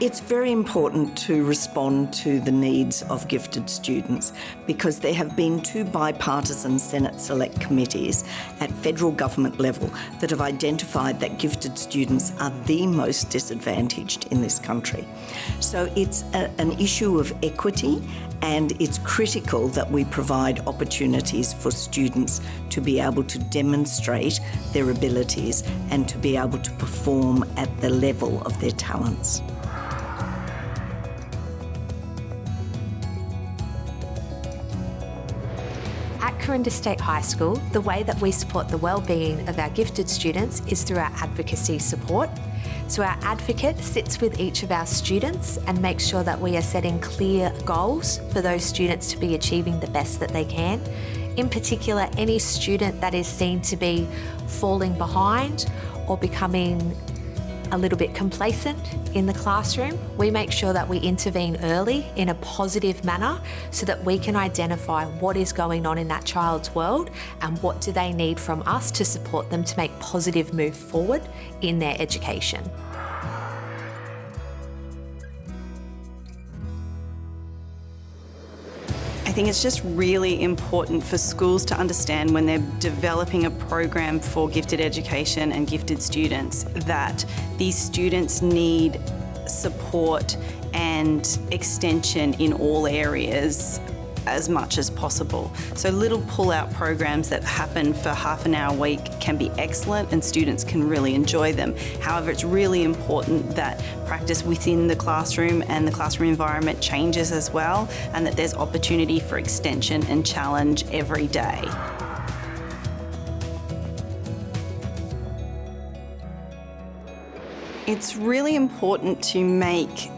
It's very important to respond to the needs of gifted students because there have been two bipartisan Senate Select Committees at federal government level that have identified that gifted students are the most disadvantaged in this country. So it's a, an issue of equity and it's critical that we provide opportunities for students to be able to demonstrate their abilities and to be able to perform at the level of their talents. At Corinda State High School, the way that we support the wellbeing of our gifted students is through our advocacy support. So our advocate sits with each of our students and makes sure that we are setting clear goals for those students to be achieving the best that they can. In particular, any student that is seen to be falling behind or becoming a little bit complacent in the classroom, we make sure that we intervene early in a positive manner so that we can identify what is going on in that child's world and what do they need from us to support them to make positive move forward in their education. Think it's just really important for schools to understand when they're developing a program for gifted education and gifted students that these students need support and extension in all areas as much as possible. So little pull-out programs that happen for half an hour a week can be excellent and students can really enjoy them. However, it's really important that practice within the classroom and the classroom environment changes as well and that there's opportunity for extension and challenge every day. It's really important to make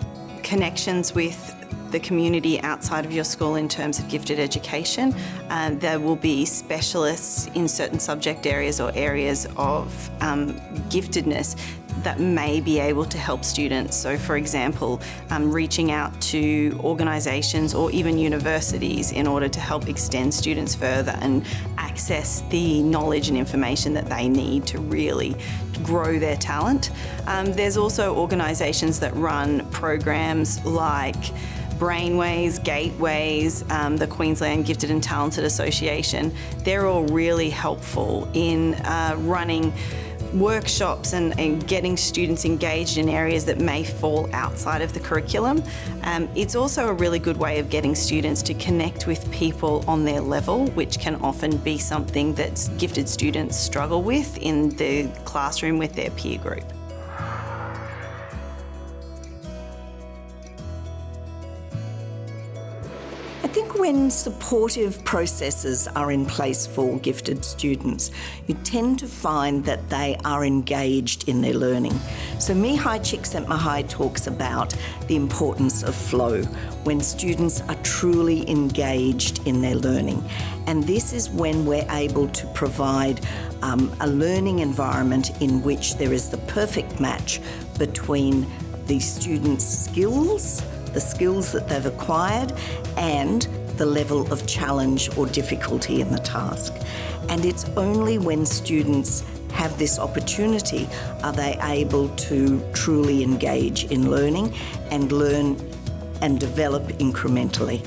connections with the community outside of your school in terms of gifted education. Uh, there will be specialists in certain subject areas or areas of um, giftedness that may be able to help students. So for example, um, reaching out to organisations or even universities in order to help extend students further and access the knowledge and information that they need to really grow their talent. Um, there's also organisations that run programs like Brainways, Gateways, um, the Queensland Gifted and Talented Association, they're all really helpful in uh, running workshops and, and, getting students engaged in areas that may fall outside of the curriculum. Um, it's also a really good way of getting students to connect with people on their level, which can often be something that gifted students struggle with in the classroom with their peer group. I think when supportive processes are in place for gifted students, you tend to find that they are engaged in their learning. So Mihaly Csikszentmihalyi talks about the importance of flow when students are truly engaged in their learning. And this is when we're able to provide um, a learning environment in which there is the perfect match between the students' skills the skills that they've acquired and the level of challenge or difficulty in the task. And it's only when students have this opportunity are they able to truly engage in learning and learn and develop incrementally.